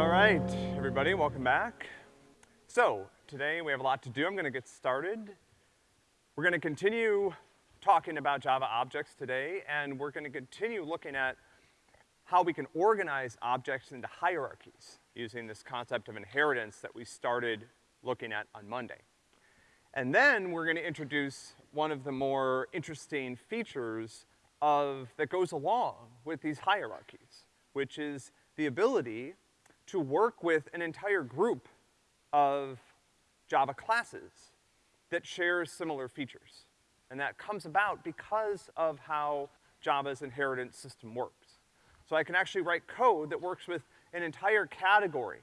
All right, everybody, welcome back. So, today we have a lot to do. I'm gonna get started. We're gonna continue talking about Java objects today, and we're gonna continue looking at how we can organize objects into hierarchies using this concept of inheritance that we started looking at on Monday. And then we're gonna introduce one of the more interesting features of, that goes along with these hierarchies, which is the ability to work with an entire group of Java classes that shares similar features. And that comes about because of how Java's inheritance system works. So I can actually write code that works with an entire category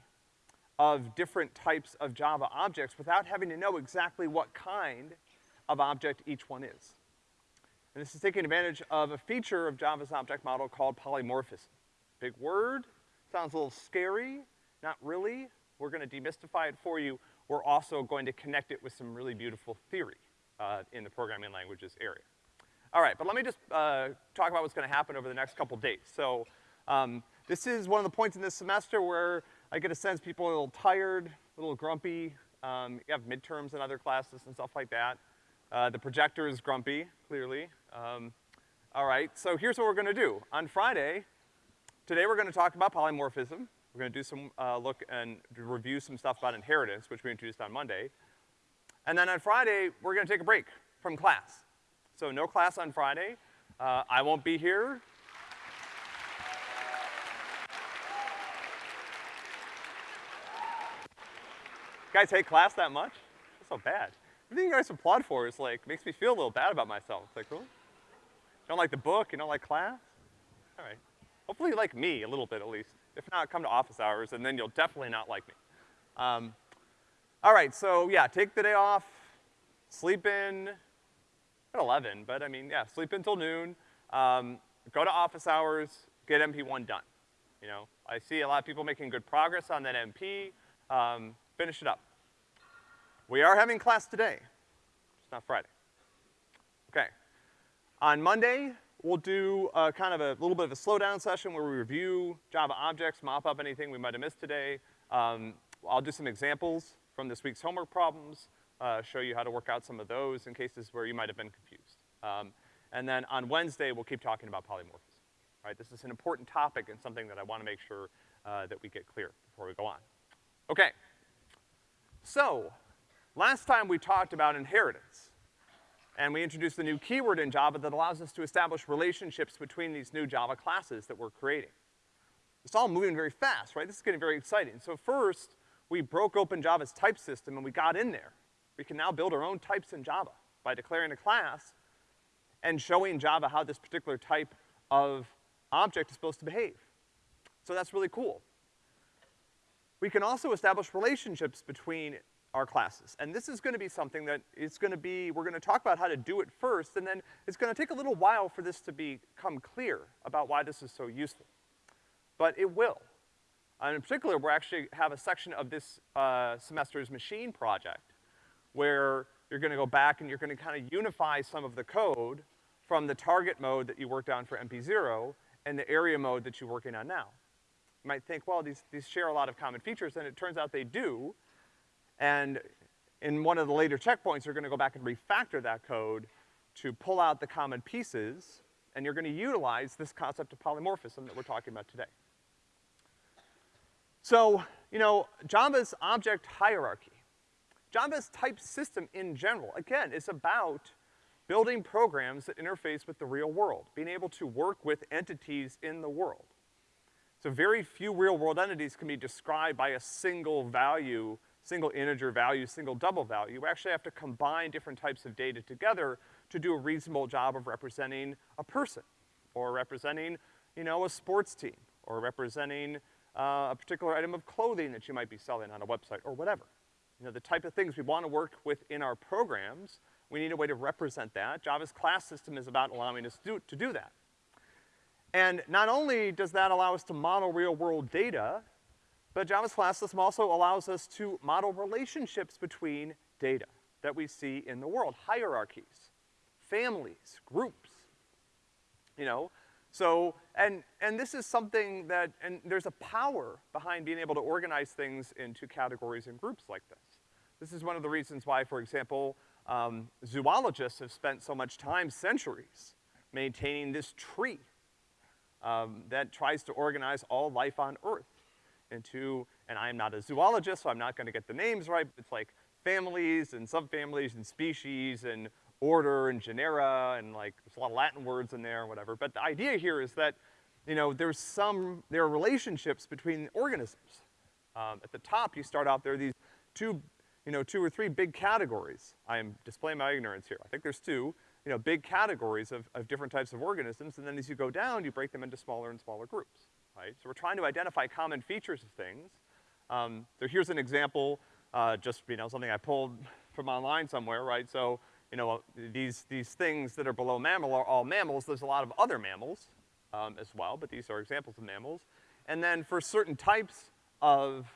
of different types of Java objects without having to know exactly what kind of object each one is. And this is taking advantage of a feature of Java's object model called polymorphism. Big word, sounds a little scary, not really. We're gonna demystify it for you. We're also going to connect it with some really beautiful theory, uh, in the programming languages area. All right, but let me just, uh, talk about what's gonna happen over the next couple days. So, um, this is one of the points in this semester where I get a sense people are a little tired, a little grumpy. Um, you have midterms and other classes and stuff like that. Uh, the projector is grumpy, clearly. Um, all right, so here's what we're gonna do. On Friday, today we're gonna talk about polymorphism. We're gonna do some, uh, look and review some stuff about inheritance, which we introduced on Monday. And then on Friday, we're gonna take a break from class. So no class on Friday. Uh, I won't be here. guys hate class that much? That's so bad. Everything you guys applaud for is like, makes me feel a little bad about myself. It's like, really? You don't like the book? You don't like class? All right. Hopefully you like me a little bit at least. If not, come to office hours and then you'll definitely not like me. Um, all right, so yeah, take the day off, sleep in at 11, but I mean, yeah, sleep until noon, um, go to office hours, get MP1 done. You know, I see a lot of people making good progress on that MP, um, finish it up. We are having class today. It's not Friday. Okay. On Monday, we'll do a kind of a little bit of a slowdown session where we review Java objects, mop up anything we might have missed today. Um, I'll do some examples from this week's homework problems, uh, show you how to work out some of those in cases where you might have been confused. Um, and then on Wednesday, we'll keep talking about polymorphism. Right, this is an important topic and something that I wanna make sure, uh, that we get clear before we go on. Okay. So, Last time we talked about inheritance, and we introduced a new keyword in Java that allows us to establish relationships between these new Java classes that we're creating. It's all moving very fast, right? This is getting very exciting. So first, we broke open Java's type system and we got in there. We can now build our own types in Java by declaring a class and showing Java how this particular type of object is supposed to behave. So that's really cool. We can also establish relationships between our classes. And this is gonna be something that is gonna be, we're gonna talk about how to do it first, and then it's gonna take a little while for this to become clear about why this is so useful. But it will. And in particular, we actually have a section of this, uh, semester's machine project where you're gonna go back and you're gonna kinda unify some of the code from the target mode that you worked on for MP0 and the area mode that you're working on now. You might think, well, these, these share a lot of common features, and it turns out they do, and in one of the later checkpoints, you're gonna go back and refactor that code to pull out the common pieces, and you're gonna utilize this concept of polymorphism that we're talking about today. So, you know, Java's object hierarchy, Java's type system in general, again, is about building programs that interface with the real world, being able to work with entities in the world. So very few real world entities can be described by a single value single integer value, single double value. We actually have to combine different types of data together to do a reasonable job of representing a person, or representing, you know, a sports team, or representing uh, a particular item of clothing that you might be selling on a website, or whatever. You know, the type of things we wanna work with in our programs, we need a way to represent that. Java's class system is about allowing us to to do that. And not only does that allow us to model real world data, but Java's class system also allows us to model relationships between data that we see in the world, hierarchies, families, groups. You know, So, and, and this is something that, and there's a power behind being able to organize things into categories and groups like this. This is one of the reasons why, for example, um, zoologists have spent so much time, centuries, maintaining this tree um, that tries to organize all life on Earth into, and I'm not a zoologist, so I'm not gonna get the names right, it's like families and subfamilies and species and order and genera and like, there's a lot of Latin words in there and whatever. But the idea here is that, you know, there's some, there are relationships between organisms. Um, at the top, you start out, there are these two, you know, two or three big categories. I am displaying my ignorance here. I think there's two, you know, big categories of, of different types of organisms, and then as you go down, you break them into smaller and smaller groups, right? So we're trying to identify common features of things. Um, so here's an example, uh, just, you know, something I pulled from online somewhere, right? So you know, these, these things that are below mammal are all mammals. There's a lot of other mammals, um, as well, but these are examples of mammals. And then for certain types of,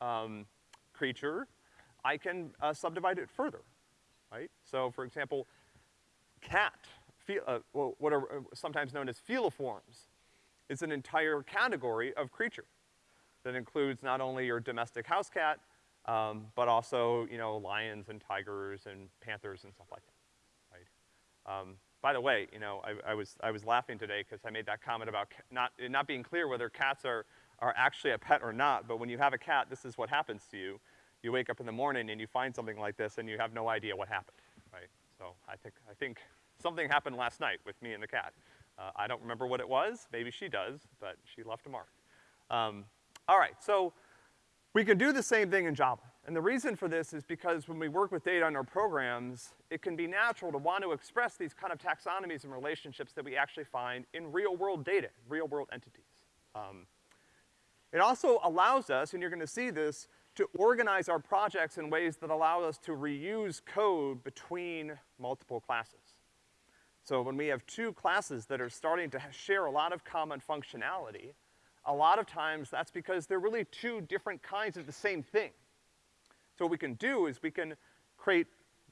um, creature, I can, uh, subdivide it further, right? So for example, cat, uh, what are uh, sometimes known as feliforms, is an entire category of creature that includes not only your domestic house cat, um, but also, you know, lions and tigers and panthers and stuff like that, right? Um, by the way, you know, I, I, was, I was laughing today because I made that comment about not, not being clear whether cats are, are actually a pet or not, but when you have a cat, this is what happens to you. You wake up in the morning and you find something like this and you have no idea what happened, right? So I think, I think something happened last night with me and the cat. Uh, I don't remember what it was, maybe she does, but she left a mark. Um, all right, so we can do the same thing in Java. And the reason for this is because when we work with data in our programs, it can be natural to want to express these kind of taxonomies and relationships that we actually find in real-world data, real-world entities. Um, it also allows us, and you're gonna see this, to organize our projects in ways that allow us to reuse code between multiple classes. So when we have two classes that are starting to share a lot of common functionality, a lot of times that's because they're really two different kinds of the same thing. So what we can do is we can create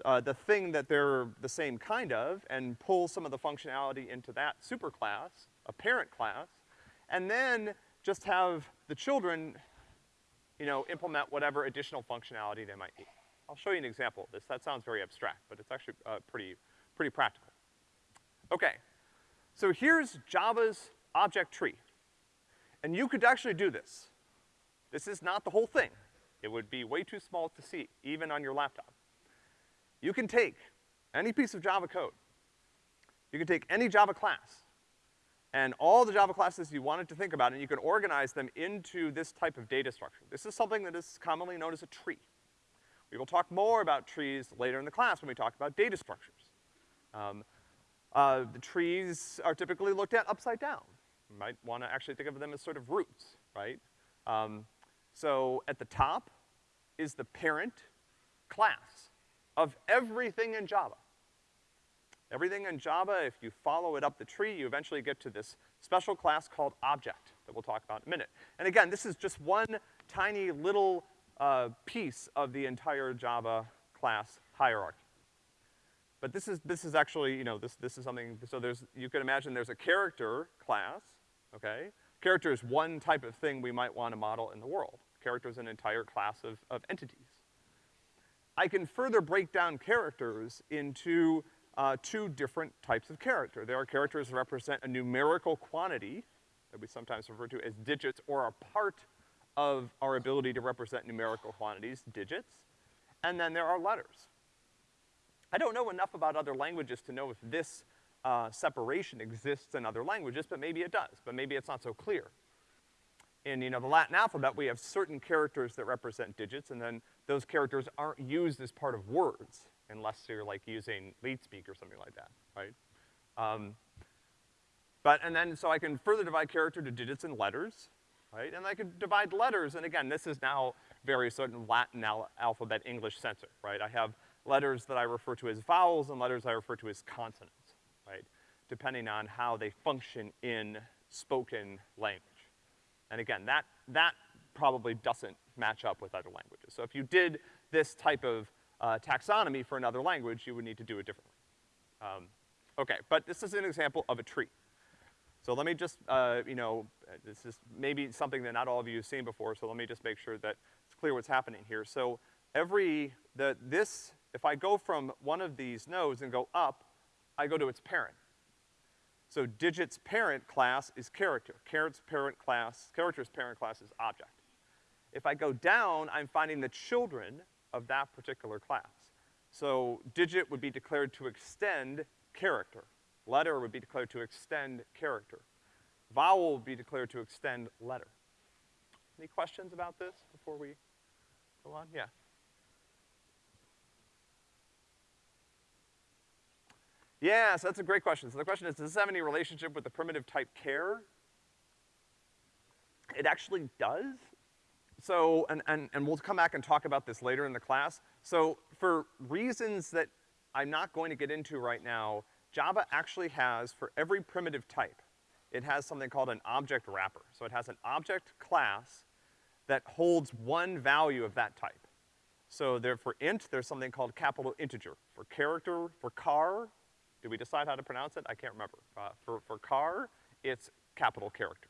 uh, the thing that they're the same kind of and pull some of the functionality into that superclass, a parent class, and then just have the children, you know, implement whatever additional functionality they might need. I'll show you an example of this. That sounds very abstract, but it's actually uh, pretty, pretty practical. Okay, so here's Java's object tree. And you could actually do this. This is not the whole thing. It would be way too small to see, even on your laptop. You can take any piece of Java code. You can take any Java class and all the Java classes you wanted to think about, and you can organize them into this type of data structure. This is something that is commonly known as a tree. We will talk more about trees later in the class when we talk about data structures. Um, uh, the trees are typically looked at upside down. You might wanna actually think of them as sort of roots, right? Um, so at the top is the parent class of everything in Java. Everything in Java, if you follow it up the tree, you eventually get to this special class called object that we'll talk about in a minute. And again, this is just one tiny little uh, piece of the entire Java class hierarchy. But this is, this is actually, you know, this, this is something, so there's, you can imagine there's a character class, okay? Character is one type of thing we might want to model in the world. Character is an entire class of, of entities. I can further break down characters into uh, two different types of character. There are characters that represent a numerical quantity that we sometimes refer to as digits or a part of our ability to represent numerical quantities, digits. And then there are letters. I don't know enough about other languages to know if this uh, separation exists in other languages, but maybe it does, but maybe it's not so clear. In, you know, the Latin alphabet, we have certain characters that represent digits, and then those characters aren't used as part of words, unless you're like using leet speak or something like that, right? Um, but, and then, so I can further divide character to digits and letters, right? And I could divide letters, and again, this is now very certain Latin al alphabet English censor, right? I have letters that I refer to as vowels and letters I refer to as consonants right? Depending on how they function in spoken language. And again, that, that probably doesn't match up with other languages. So if you did this type of uh, taxonomy for another language, you would need to do it differently. Um, okay, but this is an example of a tree. So let me just, uh, you know, this is maybe something that not all of you have seen before, so let me just make sure that it's clear what's happening here. So every, the, this, if I go from one of these nodes and go up, I go to its parent. So digit's parent class is character. Character's parent class, character's parent class is object. If I go down, I'm finding the children of that particular class. So digit would be declared to extend character. Letter would be declared to extend character. Vowel would be declared to extend letter. Any questions about this before we go on? Yeah. Yeah, so that's a great question. So the question is, does this have any relationship with the primitive type care? It actually does. So, and, and, and we'll come back and talk about this later in the class. So for reasons that I'm not going to get into right now, Java actually has, for every primitive type, it has something called an object wrapper. So it has an object class that holds one value of that type. So there, for int, there's something called capital integer. For character, for car, did we decide how to pronounce it? I can't remember. Uh, for, for car, it's capital character.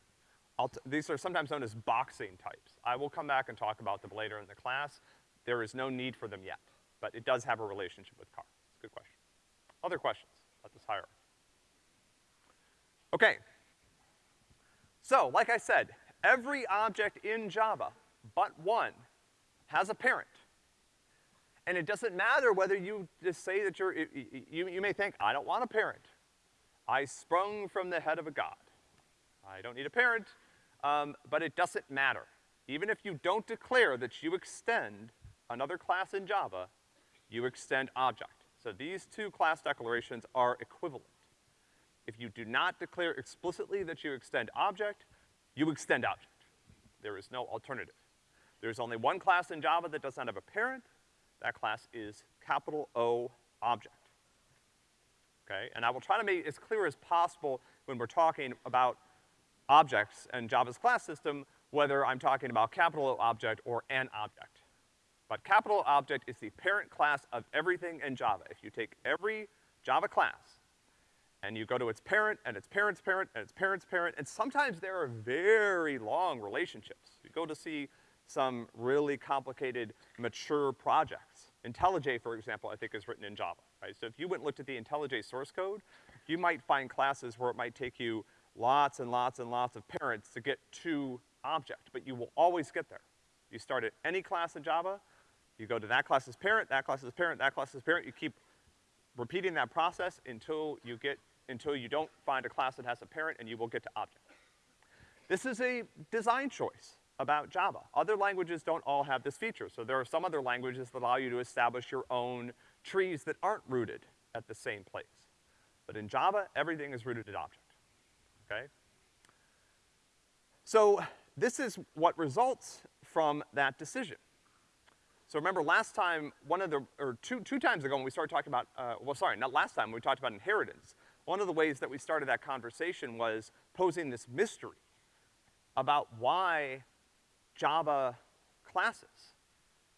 these are sometimes known as boxing types. I will come back and talk about them later in the class. There is no need for them yet, but it does have a relationship with car. It's a good question. Other questions about this hierarchy? Okay. So, like I said, every object in Java but one has a parent. And it doesn't matter whether you just say that you're, you, you may think, I don't want a parent. I sprung from the head of a god. I don't need a parent, um, but it doesn't matter. Even if you don't declare that you extend another class in Java, you extend object. So these two class declarations are equivalent. If you do not declare explicitly that you extend object, you extend object. There is no alternative. There's only one class in Java that does not have a parent, that class is capital O object. Okay? And I will try to make it as clear as possible when we're talking about objects and Java's class system, whether I'm talking about capital O object or an object. But capital object is the parent class of everything in Java. If you take every Java class and you go to its parent and its parent's parent and its parent's parent, and sometimes there are very long relationships. You go to see some really complicated, mature projects. IntelliJ, for example, I think is written in Java, right? So if you went and looked at the IntelliJ source code, you might find classes where it might take you lots and lots and lots of parents to get to object, but you will always get there. You start at any class in Java, you go to that class's parent, that class's parent, that class's parent, you keep repeating that process until you get, until you don't find a class that has a parent and you will get to object. This is a design choice about Java. Other languages don't all have this feature, so there are some other languages that allow you to establish your own trees that aren't rooted at the same place. But in Java, everything is rooted at object, okay? So this is what results from that decision. So remember last time, one of the, or two, two times ago when we started talking about, uh, well sorry, not last time, we talked about inheritance, one of the ways that we started that conversation was posing this mystery about why Java classes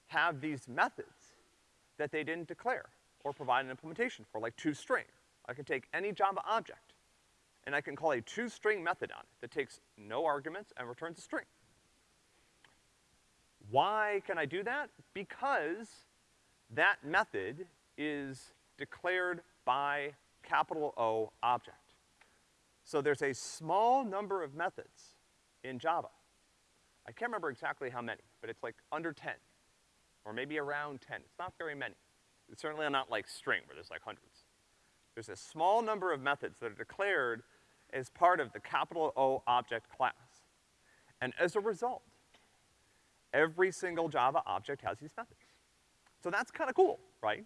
have these methods that they didn't declare or provide an implementation for, like toString. I can take any Java object, and I can call a toString method on it that takes no arguments and returns a string. Why can I do that? Because that method is declared by capital O object. So there's a small number of methods in Java I can't remember exactly how many, but it's like under 10, or maybe around 10. It's not very many. It's certainly not like string, where there's like hundreds. There's a small number of methods that are declared as part of the capital O object class. And as a result, every single Java object has these methods. So that's kind of cool, right?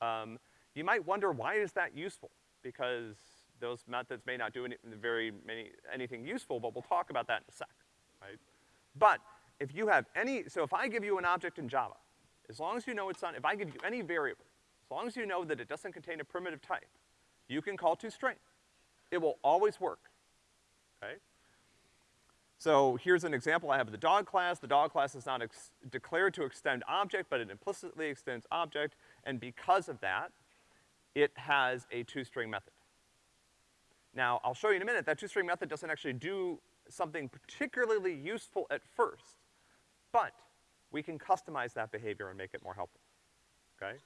Um, you might wonder why is that useful? Because those methods may not do any, very many, anything useful, but we'll talk about that in a sec, right? But if you have any, so if I give you an object in Java, as long as you know it's on, if I give you any variable, as long as you know that it doesn't contain a primitive type, you can call toString. It will always work, okay? So here's an example I have the dog class. The dog class is not declared to extend object, but it implicitly extends object, and because of that, it has a toString method. Now, I'll show you in a minute, that toString method doesn't actually do something particularly useful at first, but we can customize that behavior and make it more helpful, okay?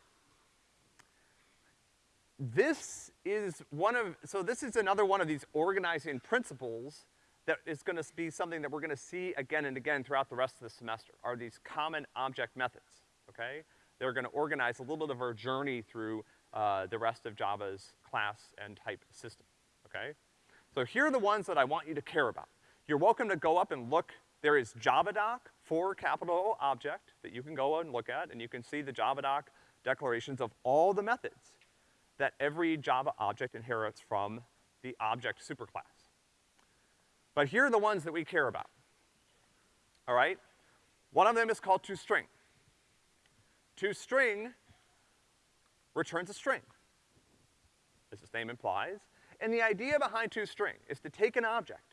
This is one of, so this is another one of these organizing principles that is gonna be something that we're gonna see again and again throughout the rest of the semester, are these common object methods, okay? They're gonna organize a little bit of our journey through, uh, the rest of Java's class and type system, okay? So here are the ones that I want you to care about. You're welcome to go up and look, there is JavaDoc for capital object that you can go and look at, and you can see the JavaDoc declarations of all the methods that every Java object inherits from the object superclass. But here are the ones that we care about. All right? One of them is called toString. ToString returns a string, as its name implies. And the idea behind toString is to take an object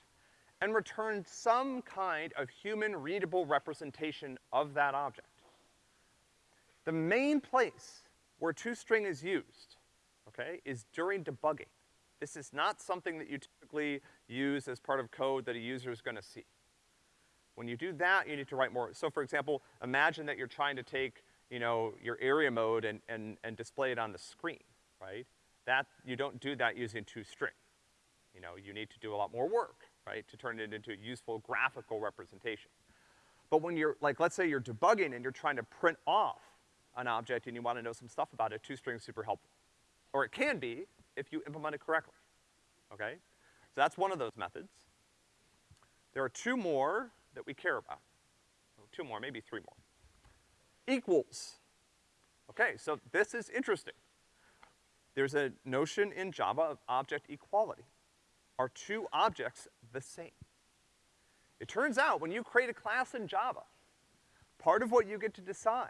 and return some kind of human readable representation of that object. The main place where toString is used, okay, is during debugging. This is not something that you typically use as part of code that a user is gonna see. When you do that, you need to write more. So for example, imagine that you're trying to take, you know, your area mode and, and, and display it on the screen, right? That, you don't do that using toString. You know, you need to do a lot more work, right, to turn it into a useful graphical representation. But when you're, like, let's say you're debugging and you're trying to print off an object and you wanna know some stuff about it, toString is super helpful. Or it can be, if you implement it correctly, okay? So that's one of those methods. There are two more that we care about. Two more, maybe three more. Equals. Okay, so this is interesting. There's a notion in Java of object equality. Are two objects the same? It turns out when you create a class in Java, part of what you get to decide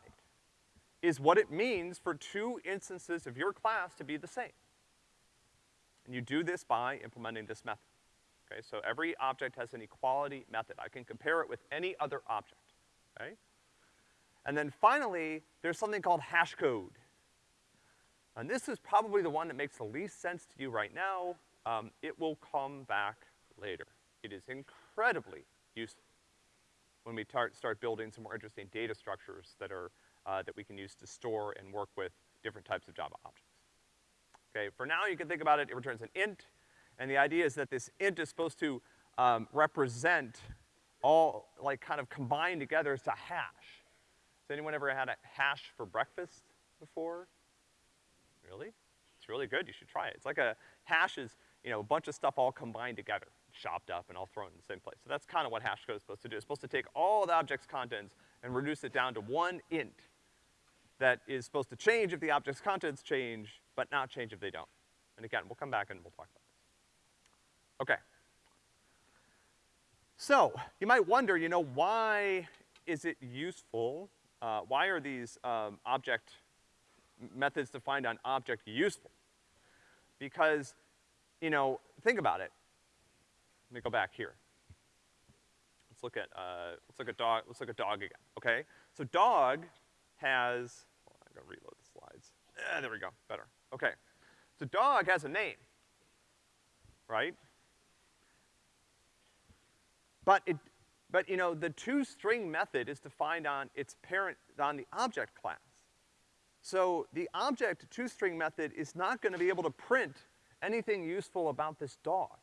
is what it means for two instances of your class to be the same. And you do this by implementing this method. Okay, so every object has an equality method. I can compare it with any other object, okay? And then finally, there's something called hash code. And this is probably the one that makes the least sense to you right now. Um, it will come back later. It is incredibly useful when we start, start building some more interesting data structures that are, uh, that we can use to store and work with different types of Java objects. Okay, for now you can think about it, it returns an int, and the idea is that this int is supposed to um, represent all, like kind of combined together as a hash. Has anyone ever had a hash for breakfast before? Really? It's really good, you should try it. It's like a, hash is, you know, a bunch of stuff all combined together, chopped up and all thrown in the same place. So that's kind of what hash code is supposed to do. It's supposed to take all the object's contents and reduce it down to one int that is supposed to change if the object's contents change, but not change if they don't. And again, we'll come back and we'll talk about this. Okay. So, you might wonder, you know, why is it useful, uh, why are these um, object methods defined on object useful? Because, you know, think about it. Let me go back here. Let's look at, uh, let's look at dog, let's look at dog again, okay? So dog has, well, I'm gonna reload the slides. Eh, there we go, better. Okay. So dog has a name, right? But it, but you know, the toString method is defined on its parent, on the object class. So the object toString method is not gonna be able to print anything useful about this dog.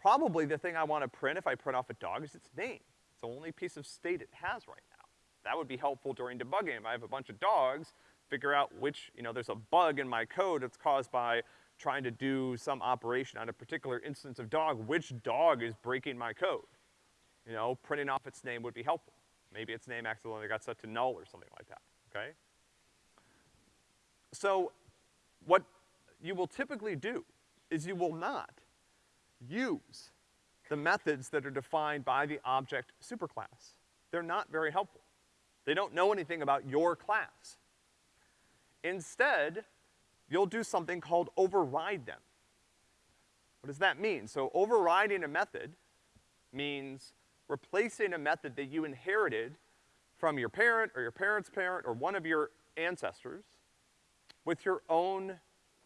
Probably the thing I wanna print if I print off a dog is its name. It's the only piece of state it has right now. That would be helpful during debugging. If I have a bunch of dogs, figure out which, you know, there's a bug in my code that's caused by trying to do some operation on a particular instance of dog, which dog is breaking my code? You know, printing off its name would be helpful. Maybe its name accidentally got set to null or something like that, okay? So, what you will typically do is you will not use the methods that are defined by the object superclass. They're not very helpful. They don't know anything about your class. Instead, you'll do something called override them. What does that mean? So overriding a method means replacing a method that you inherited from your parent or your parent's parent or one of your ancestors with your own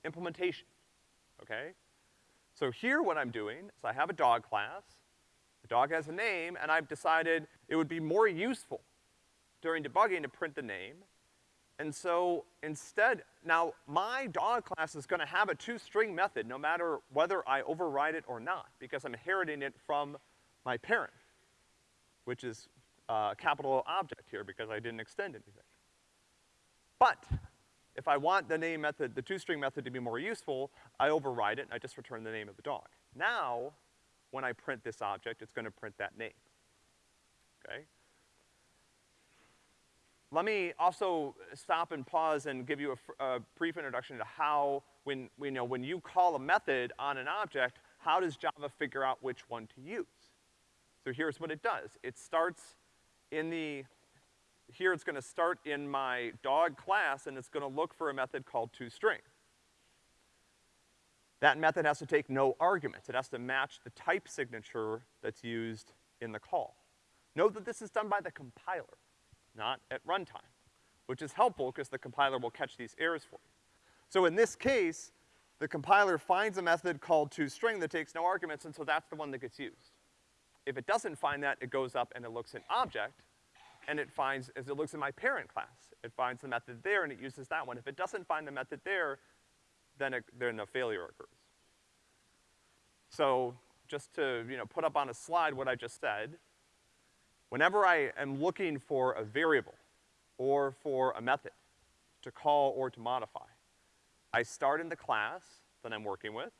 implementation, okay? So here what I'm doing is I have a dog class, the dog has a name, and I've decided it would be more useful during debugging to print the name. And so instead, now my dog class is gonna have a toString method no matter whether I override it or not, because I'm inheriting it from my parent, which is uh, a capital object here because I didn't extend anything. But if I want the name method, the toString method to be more useful, I override it and I just return the name of the dog. Now, when I print this object, it's gonna print that name, okay? Let me also stop and pause and give you a, a brief introduction to how, when, you know, when you call a method on an object, how does Java figure out which one to use? So here's what it does. It starts in the, here it's gonna start in my dog class and it's gonna look for a method called toString. That method has to take no arguments. It has to match the type signature that's used in the call. Note that this is done by the compiler, not at runtime, which is helpful because the compiler will catch these errors for you. So in this case, the compiler finds a method called toString that takes no arguments, and so that's the one that gets used. If it doesn't find that, it goes up and it looks in object, and it finds, as it looks in my parent class, it finds the method there and it uses that one. If it doesn't find the method there, then, it, then a failure occurs. So, just to, you know, put up on a slide what I just said, whenever I am looking for a variable or for a method to call or to modify, I start in the class that I'm working with,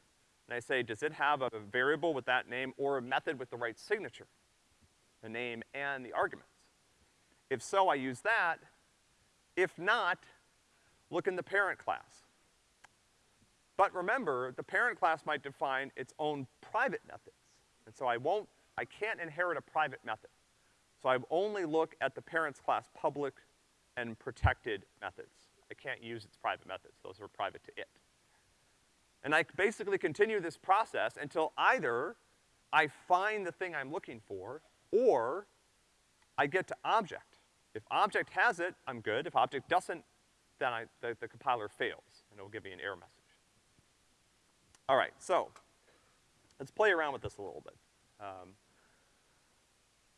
and I say, does it have a variable with that name or a method with the right signature? The name and the arguments. If so, I use that. If not, look in the parent class. But remember, the parent class might define its own private methods. And so I won't, I can't inherit a private method. So I only look at the parent's class public and protected methods. I can't use its private methods. Those are private to it. And I basically continue this process until either I find the thing I'm looking for, or I get to object. If object has it, I'm good. If object doesn't, then I, the, the compiler fails, and it'll give me an error message. All right, so, let's play around with this a little bit. Um,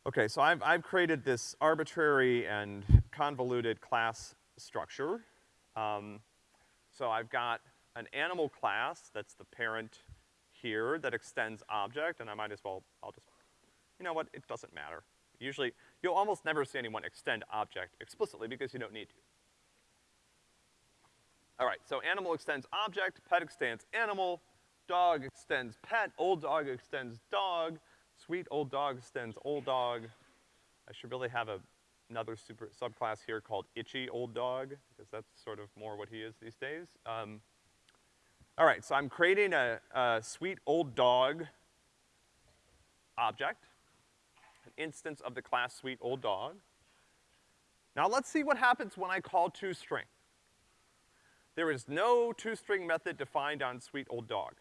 okay, so I've, I've created this arbitrary and convoluted class structure. Um, so I've got an animal class, that's the parent here, that extends object, and I might as well, I'll just, you know what, it doesn't matter. Usually, you'll almost never see anyone extend object explicitly because you don't need to. All right, so animal extends object, pet extends animal, dog extends pet, old dog extends dog, sweet old dog extends old dog. I should really have a, another super subclass here called itchy old dog, because that's sort of more what he is these days. Um, all right, so I'm creating a, a sweet old dog object, an instance of the class sweet old dog. Now let's see what happens when I call toString. There is no toString method defined on sweet old dog.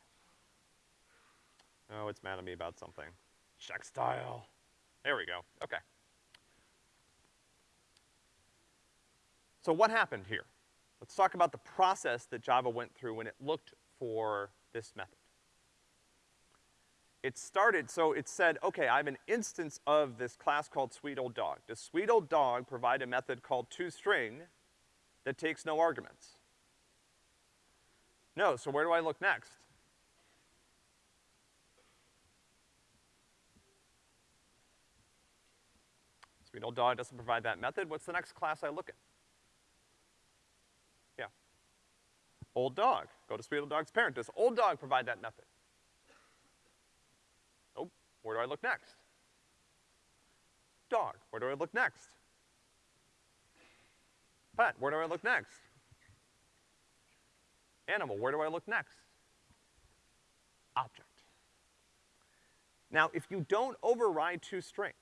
Oh, it's mad at me about something. Checkstyle. There we go, okay. So what happened here? Let's talk about the process that Java went through when it looked for this method. It started, so it said, okay, I have an instance of this class called sweet old dog. Does sweet old dog provide a method called toString that takes no arguments? No, so where do I look next? Sweet old dog doesn't provide that method. What's the next class I look at? Yeah. Old dog. Go to sweet old dog's parent. Does old dog provide that method? Where do I look next? Dog. Where do I look next? Pet. Where do I look next? Animal. Where do I look next? Object. Now, if you don't override toString,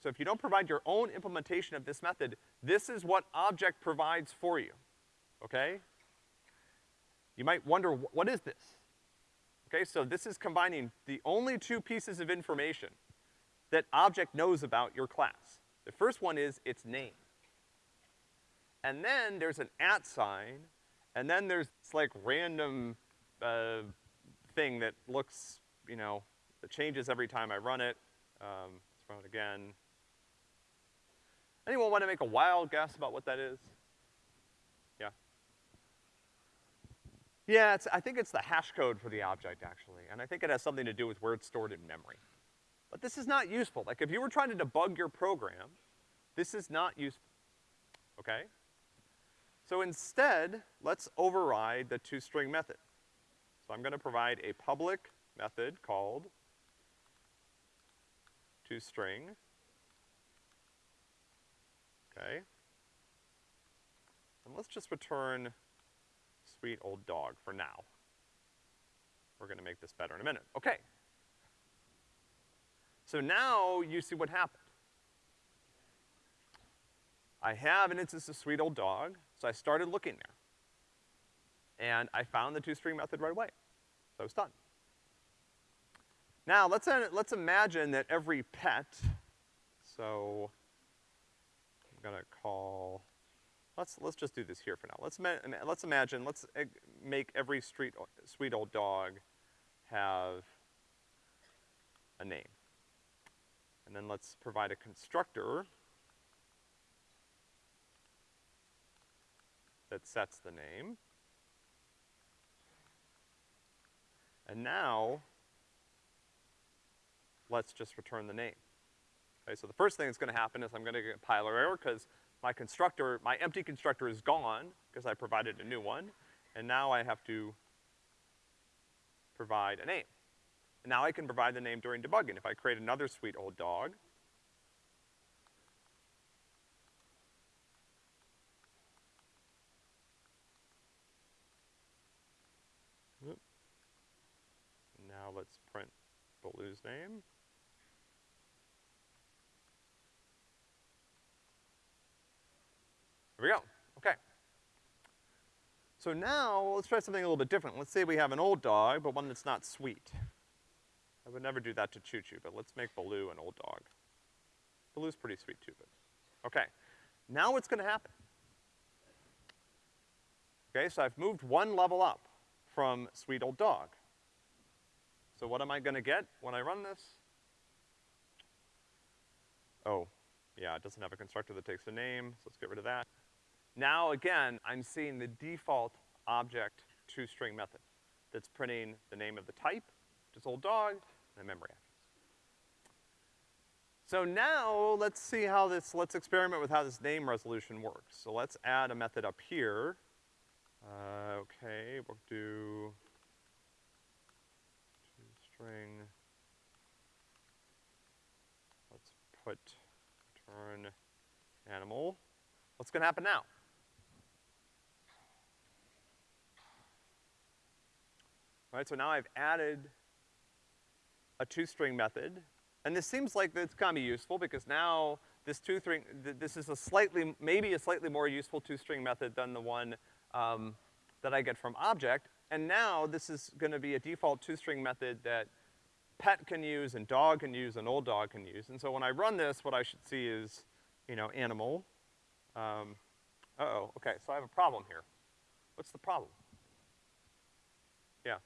so if you don't provide your own implementation of this method, this is what object provides for you, okay? You might wonder, what is this? Okay, so this is combining the only two pieces of information that object knows about your class. The first one is its name. And then there's an at sign, and then there's this like random, uh, thing that looks, you know, that changes every time I run it. Um, let's run it again. Anyone want to make a wild guess about what that is? Yeah? Yeah, I think it's the hash code for the object, actually, and I think it has something to do with where it's stored in memory. But this is not useful. Like, if you were trying to debug your program, this is not useful, okay? So instead, let's override the toString method. So I'm gonna provide a public method called toString. Okay? And let's just return sweet old dog for now. We're gonna make this better in a minute. Okay. So now you see what happened. I have an instance of sweet old dog, so I started looking there. And I found the toString method right away. So it's done. Now, let's, let's imagine that every pet, so I'm gonna call, let's, let's just do this here for now. Let's, let's imagine, let's uh, make every street, sweet old dog have a name. And then let's provide a constructor that sets the name. And now, let's just return the name. Okay, so the first thing that's gonna happen is I'm gonna get a compiler error because my constructor, my empty constructor is gone because I provided a new one, and now I have to provide a name. And now I can provide the name during debugging. If I create another sweet old dog, Now let's print Baloo's name. There we go, okay. So now, let's try something a little bit different. Let's say we have an old dog, but one that's not sweet. I would never do that to Choo Choo, but let's make Baloo an old dog. Baloo's pretty sweet too, but, okay. Now what's gonna happen? Okay, so I've moved one level up from sweet old dog. So what am I gonna get when I run this? Oh, yeah, it doesn't have a constructor that takes a name, so let's get rid of that. Now again, I'm seeing the default object toString method that's printing the name of the type, which is old dog, and the memory address. So now, let's see how this, let's experiment with how this name resolution works. So let's add a method up here. Uh, okay, we'll do string. Let's put return animal. What's gonna happen now? Right, so now I've added a toString method, and this seems like it's gonna be useful because now this toString, th this is a slightly, maybe a slightly more useful toString method than the one um, that I get from object, and now this is gonna be a default toString method that pet can use and dog can use and old dog can use. And so when I run this, what I should see is, you know, animal. Um, uh-oh, okay, so I have a problem here. What's the problem? Yeah.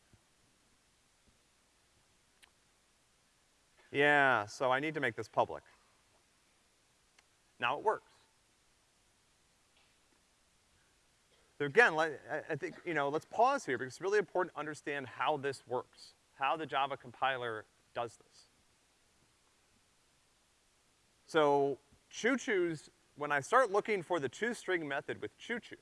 Yeah, so I need to make this public. Now it works. So again, I think, you know, let's pause here because it's really important to understand how this works, how the Java compiler does this. So choo choos, when I start looking for the toString method with choo choo,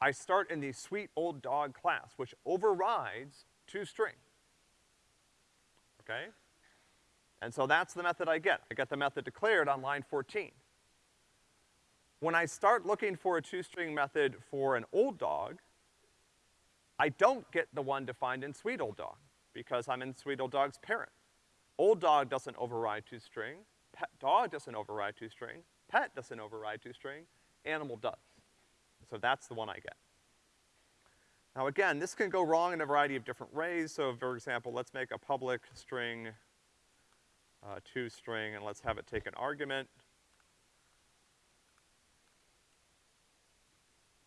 I start in the sweet old dog class, which overrides toString. Okay? And so that's the method I get. I get the method declared on line 14. When I start looking for a toString method for an old dog, I don't get the one defined in sweet old dog, because I'm in sweet old dog's parent. Old dog doesn't override toString, pet dog doesn't override toString, pet doesn't override toString, animal does. So that's the one I get. Now again, this can go wrong in a variety of different ways. So for example, let's make a public string, uh, toString, and let's have it take an argument.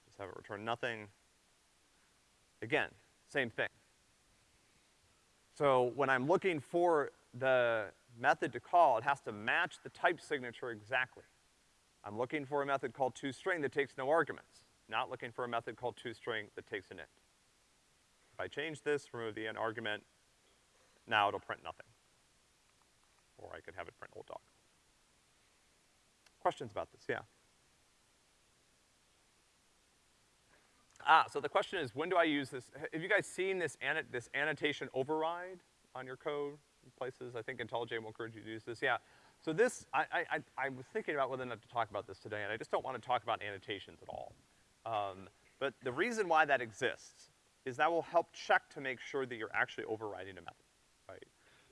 Just have it return nothing. Again, same thing. So when I'm looking for the method to call, it has to match the type signature exactly. I'm looking for a method called toString that takes no arguments, not looking for a method called toString that takes an int. If I change this, remove the int argument, now it'll print nothing. Or I could have it print old dog. Questions about this? Yeah. Ah, so the question is, when do I use this? Have you guys seen this, this annotation override on your code places? I think IntelliJ will encourage you to use this. Yeah. So this, I, I, I was thinking about whether or not to talk about this today, and I just don't want to talk about annotations at all. Um, but the reason why that exists is that will help check to make sure that you're actually overriding a method?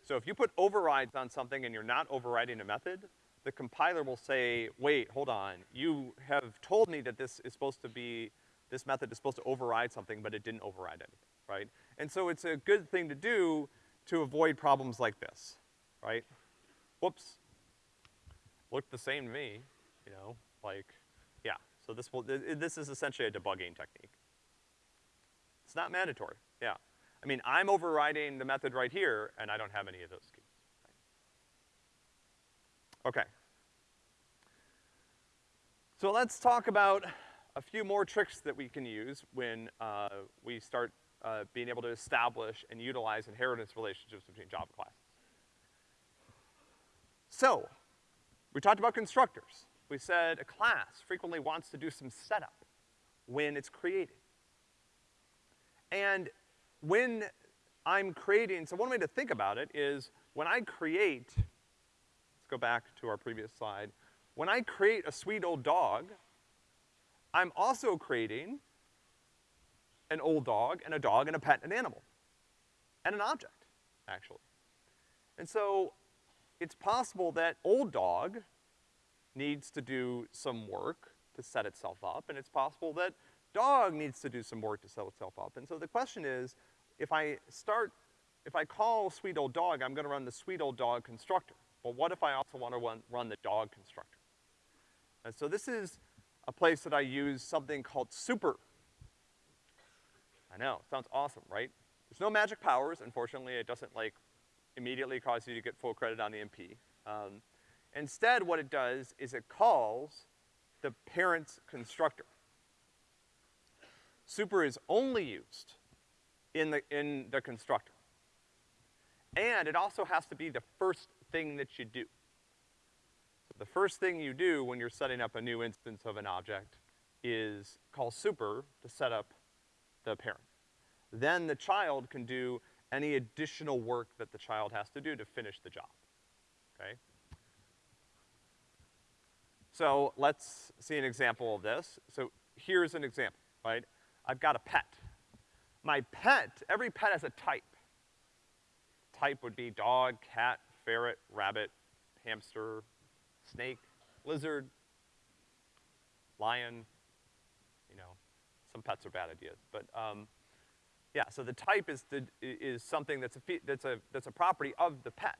So if you put overrides on something and you're not overriding a method, the compiler will say, wait, hold on, you have told me that this is supposed to be this method is supposed to override something, but it didn't override anything, right? And so it's a good thing to do to avoid problems like this, right? Whoops. Looked the same to me, you know, like, yeah. So this will, this is essentially a debugging technique. It's not mandatory, yeah. I mean, I'm overriding the method right here, and I don't have any of those keys. Okay. So let's talk about a few more tricks that we can use when uh, we start uh, being able to establish and utilize inheritance relationships between Java classes. So, we talked about constructors. We said a class frequently wants to do some setup when it's created. And when I'm creating, so one way to think about it is when I create, let's go back to our previous slide, when I create a sweet old dog, I'm also creating an old dog and a dog and a pet and an animal. And an object, actually. And so, it's possible that old dog needs to do some work to set itself up, and it's possible that dog needs to do some work to set itself up. And so the question is, if I start, if I call sweet old dog, I'm gonna run the sweet old dog constructor. But what if I also wanna run, run the dog constructor? And so this is a place that I use something called super. I know, sounds awesome, right? There's no magic powers, unfortunately, it doesn't like immediately cause you to get full credit on the MP. Um, instead, what it does is it calls the parent's constructor. Super is only used in the, in the constructor. And it also has to be the first thing that you do. So The first thing you do when you're setting up a new instance of an object is call super to set up the parent. Then the child can do any additional work that the child has to do to finish the job, okay? So let's see an example of this. So here's an example, right? I've got a pet. My pet, every pet has a type. Type would be dog, cat, ferret, rabbit, hamster, snake, lizard, lion, you know, some pets are bad ideas, but, um, yeah, so the type is, the, is something that's a, that's a, that's a property of the pet.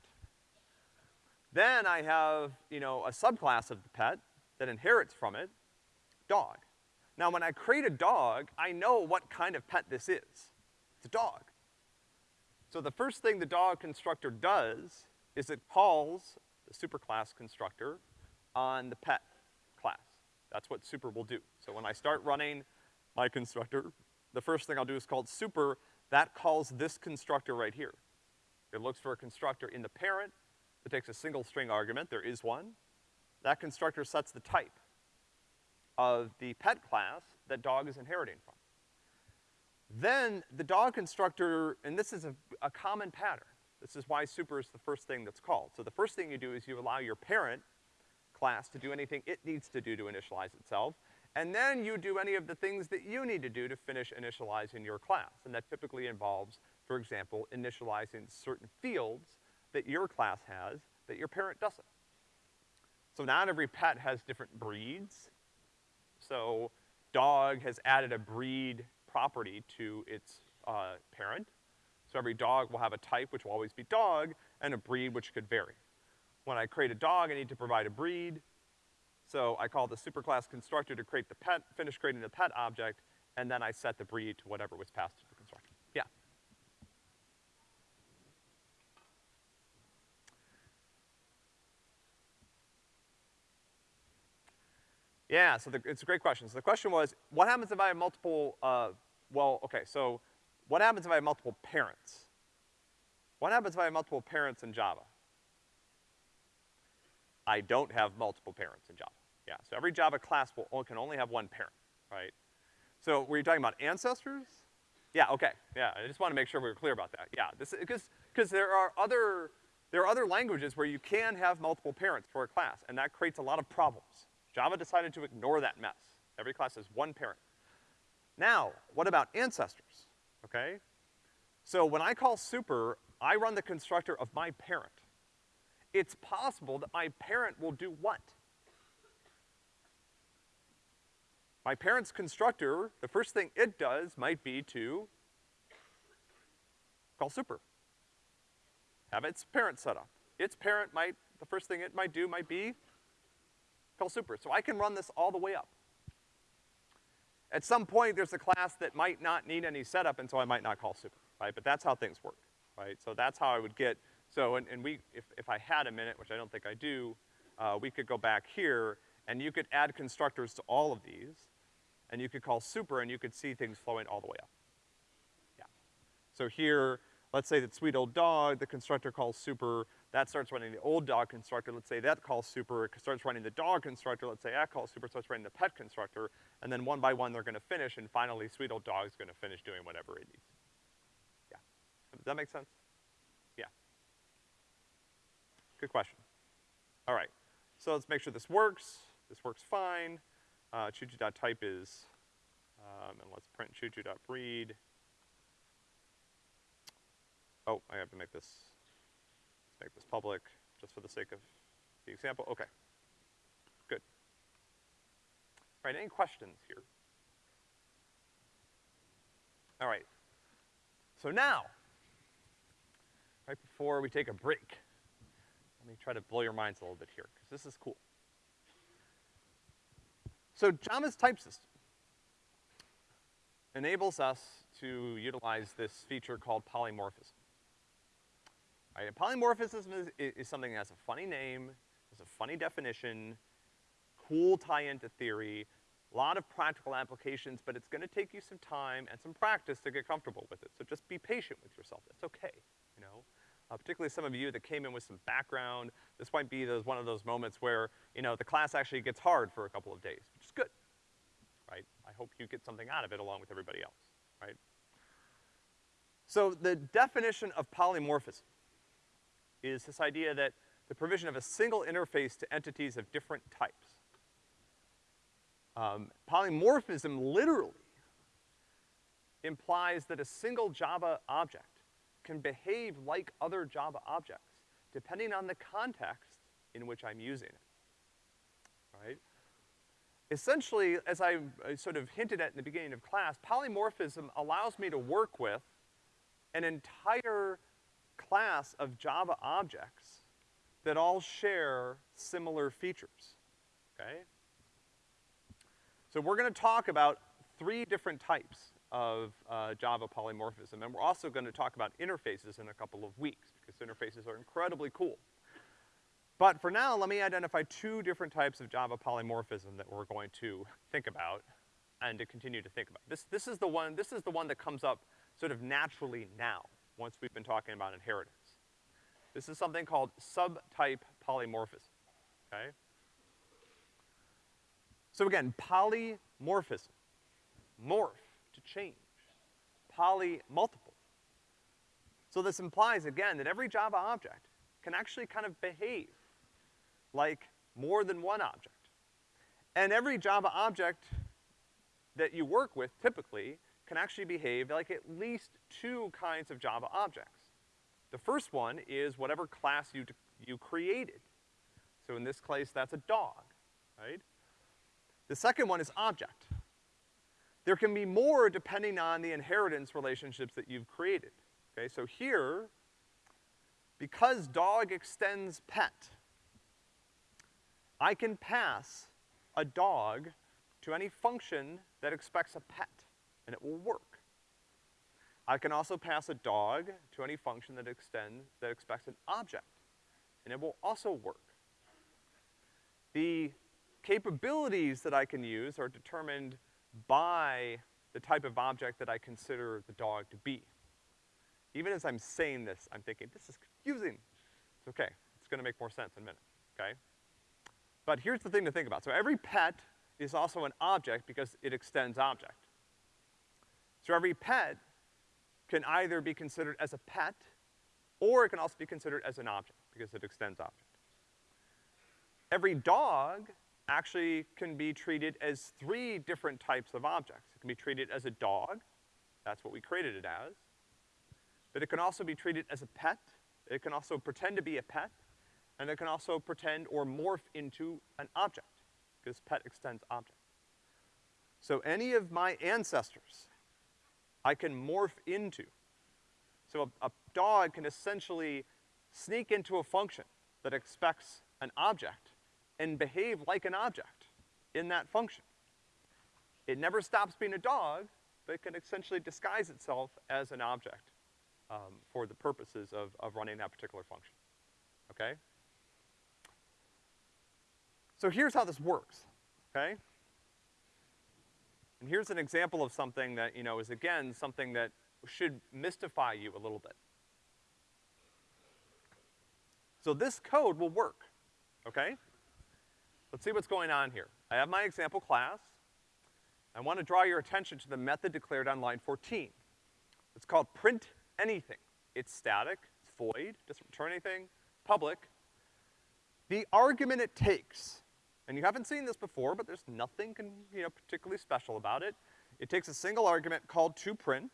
Then I have, you know, a subclass of the pet that inherits from it, dog. Now when I create a dog, I know what kind of pet this is. It's a dog. So the first thing the dog constructor does is it calls the superclass constructor on the pet class. That's what super will do. So when I start running my constructor, the first thing I'll do is called super, that calls this constructor right here. It looks for a constructor in the parent it takes a single string argument, there is one. That constructor sets the type of the pet class that dog is inheriting from. Then the dog constructor, and this is a, a common pattern, this is why super is the first thing that's called. So the first thing you do is you allow your parent class to do anything it needs to do to initialize itself, and then you do any of the things that you need to do to finish initializing your class. And that typically involves, for example, initializing certain fields that your class has that your parent doesn't. So not every pet has different breeds. So dog has added a breed property to its uh, parent. So every dog will have a type, which will always be dog, and a breed, which could vary. When I create a dog, I need to provide a breed. So I call the superclass constructor to create the pet, finish creating the pet object, and then I set the breed to whatever was passed to the constructor. Yeah? Yeah, so the, it's a great question. So the question was, what happens if I have multiple, uh, well, okay, so what happens if I have multiple parents? What happens if I have multiple parents in Java? I don't have multiple parents in Java. Yeah, so every Java class will, can only have one parent, right? So were you talking about ancestors? Yeah, okay, yeah, I just wanna make sure we were clear about that. Yeah, this, because, because there are other, there are other languages where you can have multiple parents for a class, and that creates a lot of problems. Java decided to ignore that mess. Every class has one parent. Now, what about ancestors, okay? So when I call super, I run the constructor of my parent. It's possible that my parent will do what? My parent's constructor, the first thing it does might be to call super. Have its parent set up. Its parent might, the first thing it might do might be call super. So I can run this all the way up. At some point, there's a class that might not need any setup, and so I might not call super, right? But that's how things work, right? So that's how I would get, so, and, and we, if, if I had a minute, which I don't think I do, uh, we could go back here, and you could add constructors to all of these, and you could call super and you could see things flowing all the way up. Yeah. So here, let's say that sweet old dog, the constructor calls super, that starts running the old dog constructor, let's say that calls super, starts running the dog constructor, let's say that calls super, starts running the pet constructor, and then one by one they're gonna finish, and finally sweet old dog's gonna finish doing whatever it needs. Yeah. Does that make sense? Yeah. Good question. All right. So let's make sure this works. This works fine uh, choo-choo.type is, um, and let's print choo-choo.breed. Oh, I have to make this, make this public just for the sake of the example. Okay. Good. All right, any questions here? All right. So now, right before we take a break, let me try to blow your minds a little bit here, because this is cool. So Java's type system enables us to utilize this feature called polymorphism. Right, polymorphism is, is, something that has a funny name, has a funny definition, cool tie-in to theory, a lot of practical applications, but it's gonna take you some time and some practice to get comfortable with it. So just be patient with yourself. It's okay, you know? Uh, particularly some of you that came in with some background, this might be those, one of those moments where, you know, the class actually gets hard for a couple of days, which is good, right? I hope you get something out of it along with everybody else, right? So the definition of polymorphism is this idea that the provision of a single interface to entities of different types. Um, polymorphism literally implies that a single Java object can behave like other Java objects, depending on the context in which I'm using it, right? Essentially, as I, I sort of hinted at in the beginning of class, polymorphism allows me to work with an entire class of Java objects that all share similar features, okay? So we're gonna talk about three different types of uh, Java polymorphism. And we're also gonna talk about interfaces in a couple of weeks, because interfaces are incredibly cool. But for now, let me identify two different types of Java polymorphism that we're going to think about and to continue to think about. This, this is the one, this is the one that comes up sort of naturally now, once we've been talking about inheritance. This is something called subtype polymorphism, okay? So again, polymorphism, morph, to change. Poly multiple. So this implies, again, that every Java object can actually kind of behave like more than one object. And every Java object that you work with typically can actually behave like at least two kinds of Java objects. The first one is whatever class you, you created. So in this case, that's a dog, right? The second one is object. There can be more depending on the inheritance relationships that you've created. Okay, so here, because dog extends pet, I can pass a dog to any function that expects a pet, and it will work. I can also pass a dog to any function that extends, that expects an object, and it will also work. The capabilities that I can use are determined by the type of object that I consider the dog to be. Even as I'm saying this, I'm thinking, this is confusing. It's okay. It's gonna make more sense in a minute, okay? But here's the thing to think about. So every pet is also an object because it extends object. So every pet can either be considered as a pet, or it can also be considered as an object because it extends object. Every dog actually can be treated as three different types of objects. It can be treated as a dog, that's what we created it as. But it can also be treated as a pet, it can also pretend to be a pet, and it can also pretend or morph into an object, because pet extends object. So any of my ancestors, I can morph into. So a, a dog can essentially sneak into a function that expects an object and behave like an object in that function. It never stops being a dog, but it can essentially disguise itself as an object um, for the purposes of, of running that particular function, okay? So here's how this works, okay? And here's an example of something that, you know, is again, something that should mystify you a little bit. So this code will work, okay? Let's see what's going on here. I have my example class. I want to draw your attention to the method declared on line 14. It's called print anything. It's static, it's void, doesn't return anything, public. The argument it takes, and you haven't seen this before, but there's nothing can, you know, particularly special about it. It takes a single argument called toPrint.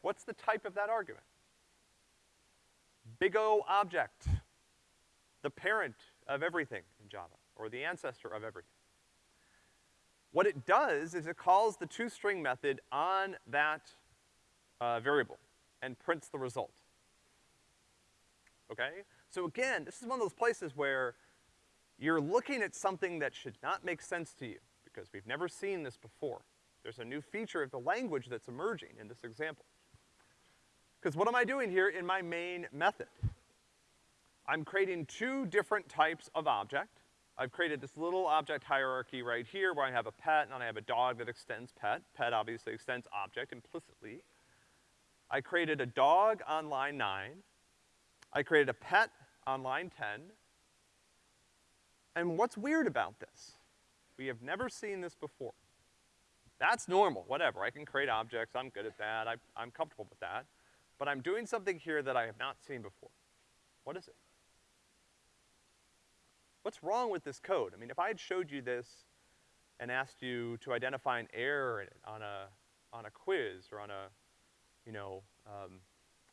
What's the type of that argument? Big O object, the parent of everything in Java or the ancestor of everything. What it does is it calls the toString method on that uh, variable and prints the result. Okay? So again, this is one of those places where you're looking at something that should not make sense to you because we've never seen this before. There's a new feature of the language that's emerging in this example. Because what am I doing here in my main method? I'm creating two different types of object. I've created this little object hierarchy right here where I have a pet and I have a dog that extends pet. Pet obviously extends object implicitly. I created a dog on line nine. I created a pet on line 10. And what's weird about this? We have never seen this before. That's normal, whatever. I can create objects, I'm good at that, I, I'm comfortable with that. But I'm doing something here that I have not seen before. What is it? What's wrong with this code? I mean, if I had showed you this and asked you to identify an error on a, on a quiz or on a, you know, um,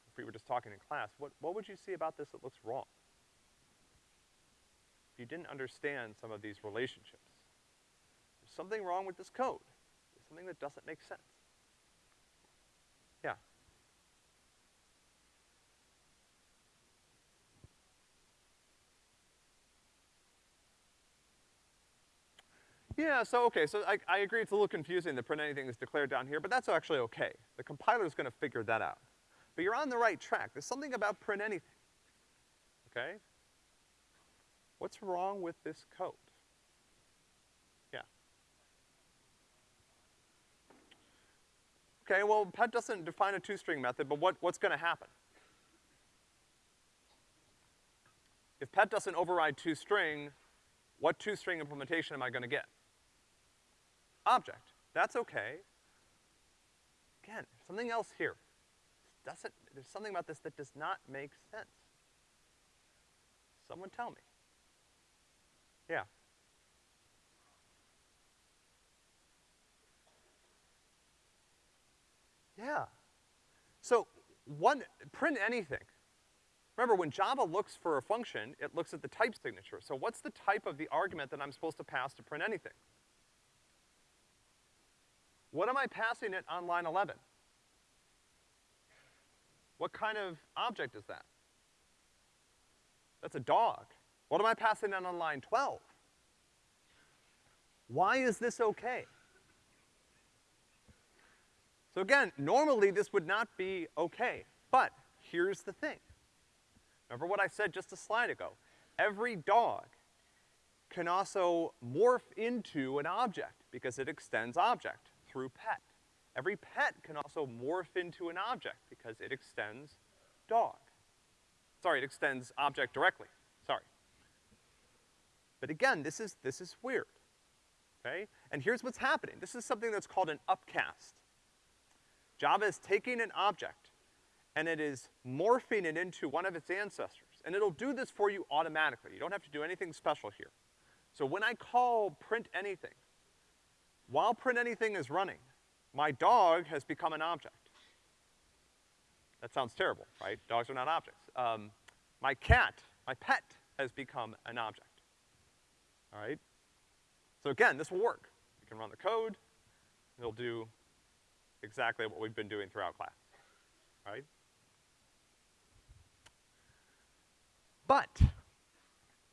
if we were just talking in class, what, what would you see about this that looks wrong? You didn't understand some of these relationships. There's something wrong with this code. There's something that doesn't make sense. Yeah. Yeah, so okay, so I, I agree it's a little confusing that print anything is declared down here, but that's actually okay. The compiler's gonna figure that out. But you're on the right track. There's something about print anything. Okay? What's wrong with this code? Yeah. Okay, well, pet doesn't define a toString method, but what, what's gonna happen? If pet doesn't override toString, what toString implementation am I gonna get? object. That's okay. Again, something else here. Doesn't, there's something about this that does not make sense. Someone tell me. Yeah. Yeah. So, one, print anything. Remember, when Java looks for a function, it looks at the type signature. So what's the type of the argument that I'm supposed to pass to print anything? What am I passing it on line 11? What kind of object is that? That's a dog. What am I passing it on line 12? Why is this okay? So again, normally this would not be okay, but here's the thing. Remember what I said just a slide ago. Every dog can also morph into an object because it extends object through pet. Every pet can also morph into an object because it extends dog. Sorry, it extends object directly, sorry. But again, this is, this is weird, okay? And here's what's happening. This is something that's called an upcast. Java is taking an object and it is morphing it into one of its ancestors. And it'll do this for you automatically. You don't have to do anything special here. So when I call print anything, while print anything is running, my dog has become an object. That sounds terrible, right? Dogs are not objects. Um, my cat, my pet, has become an object. All right? So again, this will work. You can run the code, it'll do exactly what we've been doing throughout class, right? But,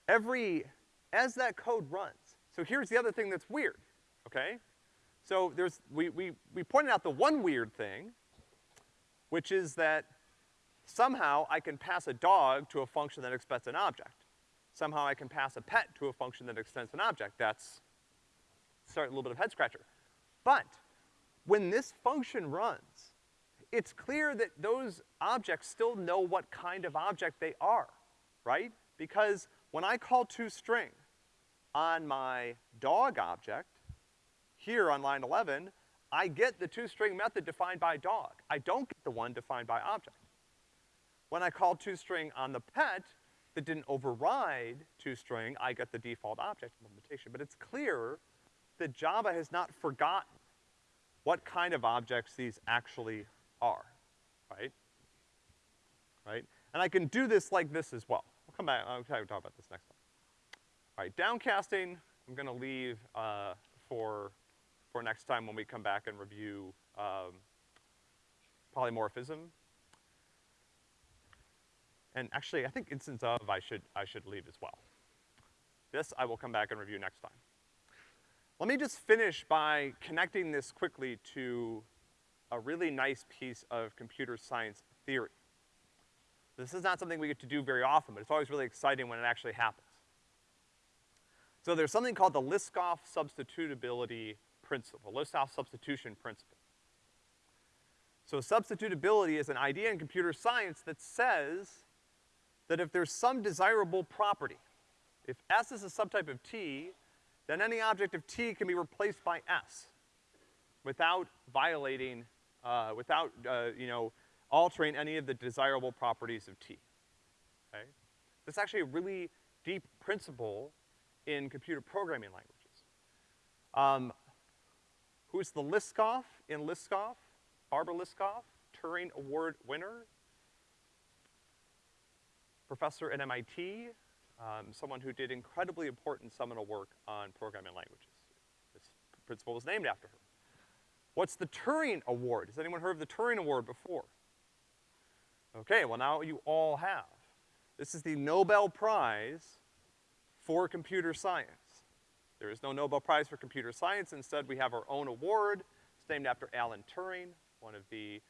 every, as that code runs, so here's the other thing that's weird, okay? So there's, we, we, we pointed out the one weird thing, which is that somehow I can pass a dog to a function that expects an object. Somehow I can pass a pet to a function that extends an object. That's a little bit of head scratcher. But when this function runs, it's clear that those objects still know what kind of object they are, right? Because when I call toString on my dog object, here on line 11, I get the toString method defined by dog. I don't get the one defined by object. When I call toString on the pet, that didn't override toString, I get the default object implementation. But it's clear that Java has not forgotten what kind of objects these actually are, right? Right? And I can do this like this as well. We'll come back, I'll talk about this next time. All right, downcasting, I'm gonna leave, uh, for for next time when we come back and review um, polymorphism. And actually, I think instance of I should, I should leave as well. This I will come back and review next time. Let me just finish by connecting this quickly to a really nice piece of computer science theory. This is not something we get to do very often, but it's always really exciting when it actually happens. So there's something called the Liskov substitutability principle, Liskov substitution principle. So substitutability is an idea in computer science that says that if there's some desirable property, if S is a subtype of T, then any object of T can be replaced by S without violating, uh, without, uh, you know, altering any of the desirable properties of T, okay? That's actually a really deep principle in computer programming languages. Um, who's the Liskov in Liskov? Barbara Liskov, Turing Award winner, professor at MIT, um, someone who did incredibly important seminal work on programming languages. This principle was named after her. What's the Turing Award? Has anyone heard of the Turing Award before? Okay, well now you all have. This is the Nobel Prize for computer science. There is no Nobel Prize for computer science. Instead, we have our own award. It's named after Alan Turing, one of the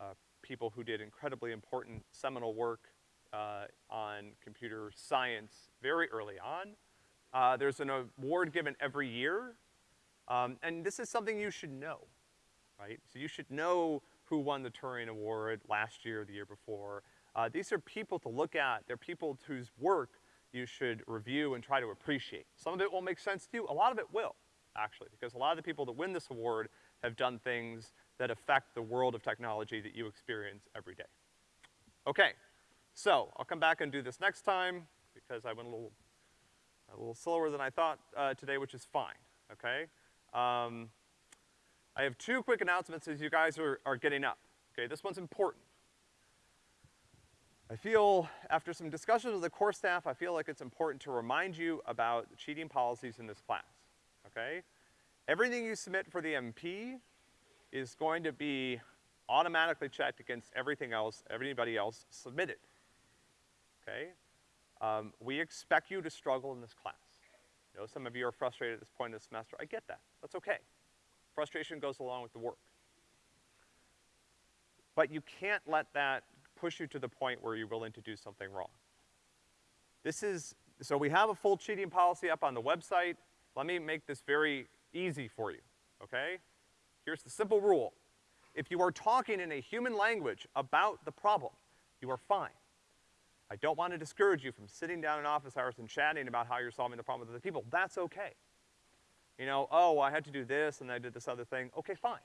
uh, people who did incredibly important seminal work uh, on computer science very early on. Uh, there's an award given every year, um, and this is something you should know, right? So you should know who won the Turing Award last year, the year before. Uh, these are people to look at. They're people whose work you should review and try to appreciate. Some of it will make sense to you, a lot of it will, actually, because a lot of the people that win this award have done things that affect the world of technology that you experience every day. Okay, so I'll come back and do this next time because I went a little, a little slower than I thought uh, today, which is fine, okay? Um, I have two quick announcements as you guys are, are getting up, okay? This one's important. I feel, after some discussions with the course staff, I feel like it's important to remind you about cheating policies in this class, okay? Everything you submit for the MP is going to be automatically checked against everything else, everybody else submitted okay? Um, we expect you to struggle in this class. You know, some of you are frustrated at this point in the semester. I get that. That's okay. Frustration goes along with the work. But you can't let that push you to the point where you're willing to do something wrong. This is so we have a full cheating policy up on the website. Let me make this very easy for you, okay? Here's the simple rule. If you are talking in a human language about the problem, you are fine. I don't want to discourage you from sitting down in office hours and chatting about how you're solving the problem with other people. That's okay. You know, oh, I had to do this and I did this other thing. Okay, fine.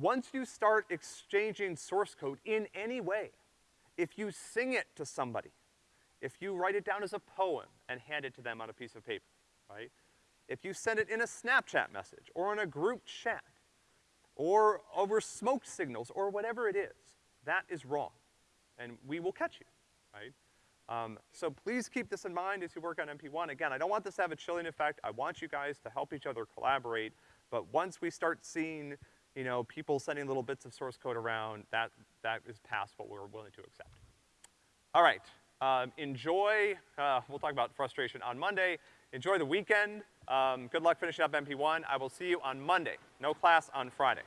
Once you start exchanging source code in any way, if you sing it to somebody, if you write it down as a poem and hand it to them on a piece of paper, right? If you send it in a Snapchat message or in a group chat or over smoke signals or whatever it is, that is wrong. And we will catch you, right? Um, so please keep this in mind as you work on MP1. Again, I don't want this to have a chilling effect. I want you guys to help each other collaborate. But once we start seeing, you know, people sending little bits of source code around, that, that is past what we're willing to accept. All right, um, enjoy, uh, we'll talk about frustration on Monday. Enjoy the weekend. Um, good luck finishing up MP1. I will see you on Monday. No class on Friday.